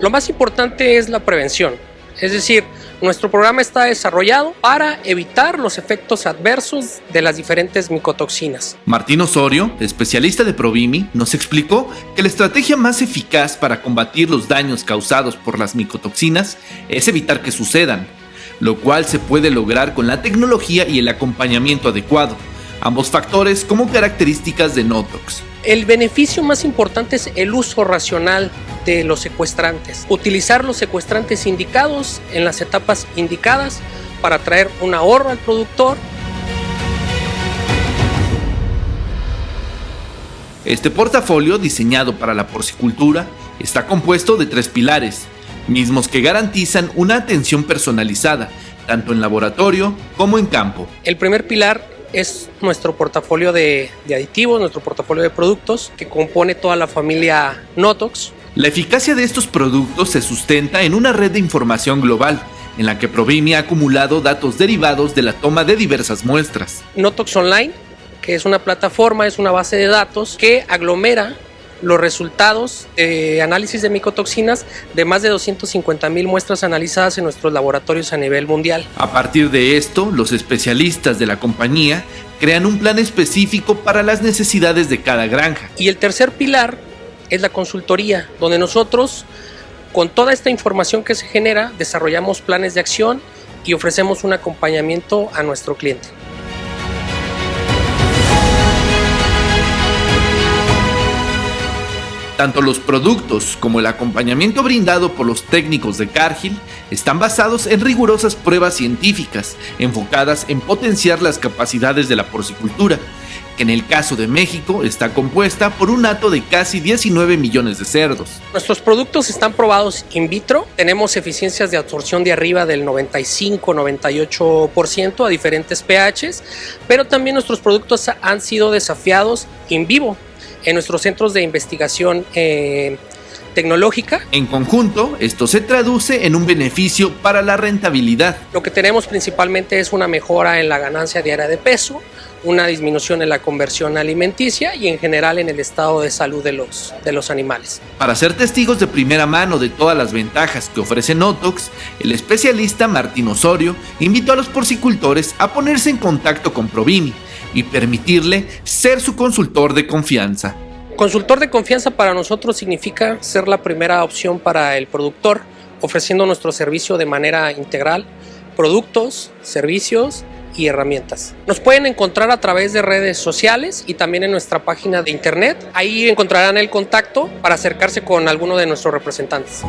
Lo más importante es la prevención, es decir, nuestro programa está desarrollado para evitar los efectos adversos de las diferentes micotoxinas. Martín Osorio, especialista de Provimi, nos explicó que la estrategia más eficaz para combatir los daños causados por las micotoxinas es evitar que sucedan, lo cual se puede lograr con la tecnología y el acompañamiento adecuado, ambos factores como características de Notox. El beneficio más importante es el uso racional de los secuestrantes. Utilizar los secuestrantes indicados en las etapas indicadas para traer un ahorro al productor. Este portafolio diseñado para la porcicultura está compuesto de tres pilares, mismos que garantizan una atención personalizada, tanto en laboratorio como en campo. El primer pilar es nuestro portafolio de, aditivos, nuestro portafolio de productos que compone toda la familia Notox. La eficacia de estos productos se sustenta en una red de información global en la que Provimi ha acumulado datos derivados de la toma de diversas muestras. Notox Online, que es una plataforma, es una base de datos que aglomera los resultados de análisis de micotoxinas de más de 250 mil muestras analizadas en nuestros laboratorios a nivel mundial. A partir de esto, los especialistas de la compañía crean un plan específico para las necesidades de cada granja. Y el tercer pilar es la consultoría, donde nosotros, con toda esta información que se genera, desarrollamos planes de acción y ofrecemos un acompañamiento a nuestro cliente. Tanto los productos como el acompañamiento brindado por los técnicos de Cargill están basados en rigurosas pruebas científicas enfocadas en potenciar las capacidades de la porcicultura, que en el caso de México está compuesta por un hato de casi 19 millones de cerdos. Nuestros productos están probados in vitro, tenemos eficiencias de absorción de arriba del 95-98% a diferentes pHs, pero también nuestros productos han sido desafiados in vivo en nuestros centros de investigación eh, tecnológica. En conjunto, esto se traduce en un beneficio para la rentabilidad. Lo que tenemos principalmente es una mejora en la ganancia diaria de peso, una disminución en la conversión alimenticia y en general en el estado de salud de los, de los animales. Para ser testigos de primera mano de todas las ventajas que ofrece Notox, el especialista Martín Osorio invitó a los porcicultores a ponerse en contacto con Provimi y permitirle ser su consultor de confianza. Consultor de confianza para nosotros significa ser la primera opción para el productor, ofreciendo nuestro servicio de manera integral, productos, servicios y herramientas. Nos pueden encontrar a través de redes sociales y también en nuestra página de internet. Ahí encontrarán el contacto para acercarse con alguno de nuestros representantes.